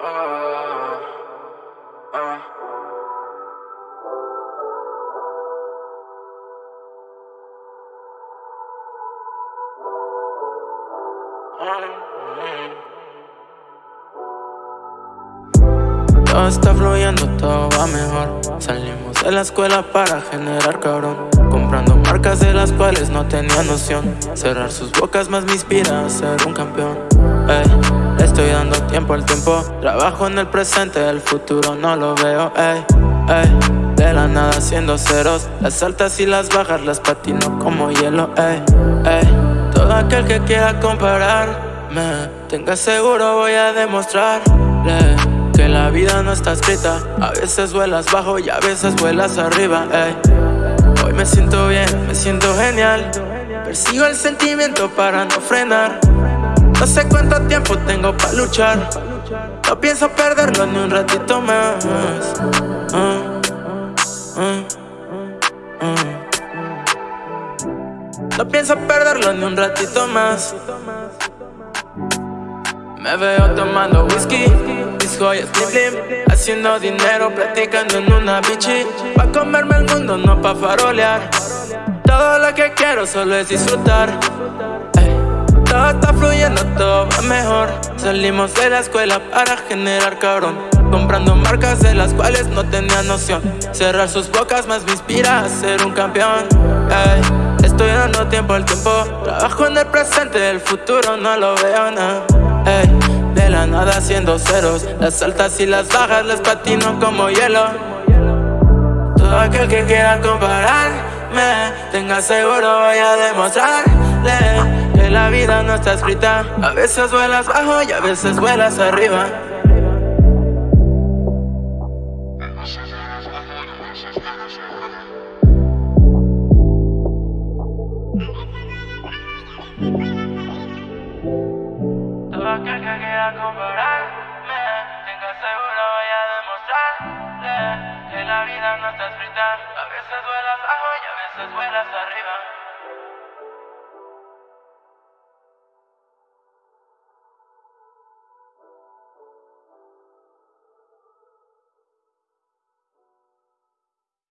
Todo está fluyendo, todo va mejor. Salimos de la escuela para generar cabrón. Comprando marcas de las cuales no tenía noción. Cerrar sus bocas más me inspira a ser un campeón. Ey estoy dando tiempo al tiempo. Trabajo en el presente, el futuro no lo veo. Ey, ey, de la nada haciendo ceros. Las altas y las bajas las patino como hielo. Ey, todo aquel que quiera compararme, tenga seguro voy a demostrarle que la vida no está escrita A veces vuelas bajo y a veces vuelas arriba. Hoy me siento bien, me siento genial Persigo el sentimiento para no frenar No sé cuánto tiempo tengo para luchar. No pienso perderlo ni un ratito más. Uh, uh, uh, No pienso perderlo ni un ratito más. Me veo tomando whisky, mis joyas blim Haciendo dinero, platicando en una bichi Pa' comerme el mundo, no pa' farolear. Todo lo que quiero solo es disfrutar Todo está fluyendo, todo va mejor. Salimos de la escuela para generar cabrón. Comprando marcas de las cuales no tenía noción. Cerrar sus bocas más me inspira a ser un campeón. Estoy dando tiempo al tiempo. Trabajo en el presente, el futuro no lo veo nada de la nada haciendo ceros. Las altas y las bajas las patino como hielo. Todo aquel que quiera compararme Tenga seguro voy a demostrarle La vida no está escrita. A veces vuelas bajo y a veces vuelas arriba. Todo aquel que quiera compararme Tenga seguro voy a demostrarle Que la vida no está escrita. A veces vuelas bajo y a veces vuelas arriba